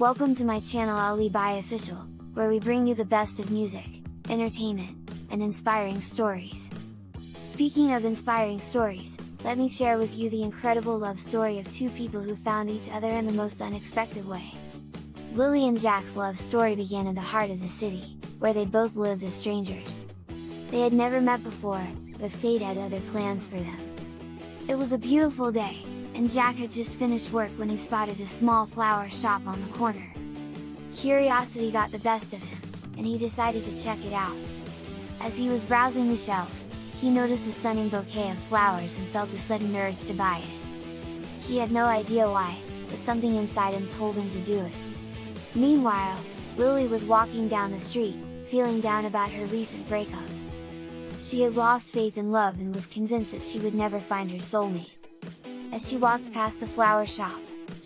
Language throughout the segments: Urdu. Welcome to my channel Ali Bai Official, where we bring you the best of music, entertainment, and inspiring stories. Speaking of inspiring stories, let me share with you the incredible love story of two people who found each other in the most unexpected way. Lily and Jack's love story began in the heart of the city, where they both lived as strangers. They had never met before, but fate had other plans for them. It was a beautiful day, and Jack work one expire small floor shopped as browsing no resistance bide no I why something walking down feeling down break opens see weed neighbour fine so me easy work face the flower سا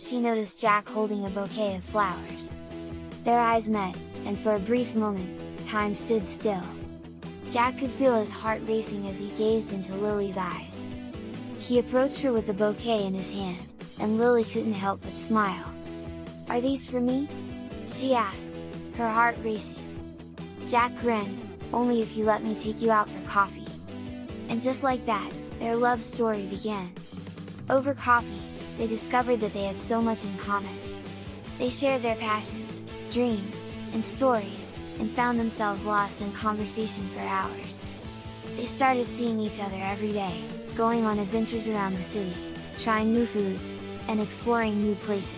سی نو ڈس چیک ہلدی ابھی flowers پیرائز man N four brief مومین themes deal check hills hard way کے کئے تھولیزائس ہرو سرو بلکہ scene am loud me help و اسمائل ادی sir see as her hard ویسے چیک ٹرین اور فی lip me take you are کا جس like that your love stew we gain او بر کھاف دس کبر this so much in sure the fashions drinks and stories in fame them self loss onset for hours eight at see each other every day one adventure جو sign new feels and exploring new places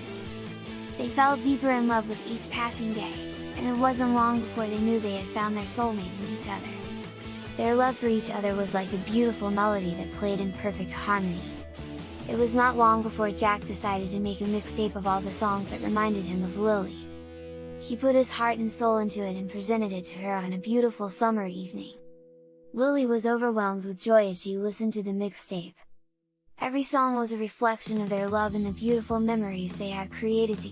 much fashion day وزن ون ب new there fun are so منیچ other there well فرچ other was like میلوی the پفیک ہانے for Jack makes depend started سولپریزنٹ summer evening to the mix ڈیف every song واسنفل memories a are Kate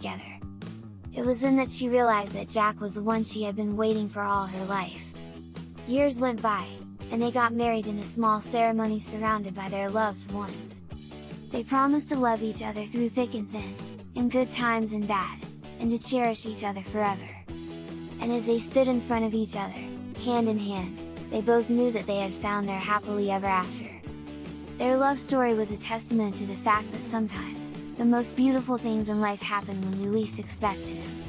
ٹر was N چیئلائز Jack was once be waiting for are wife your us one by N God married in small ceremony surrounded by there ولس love each other few seek and good each other for and front each other hand and new دیٹلیٹوریفل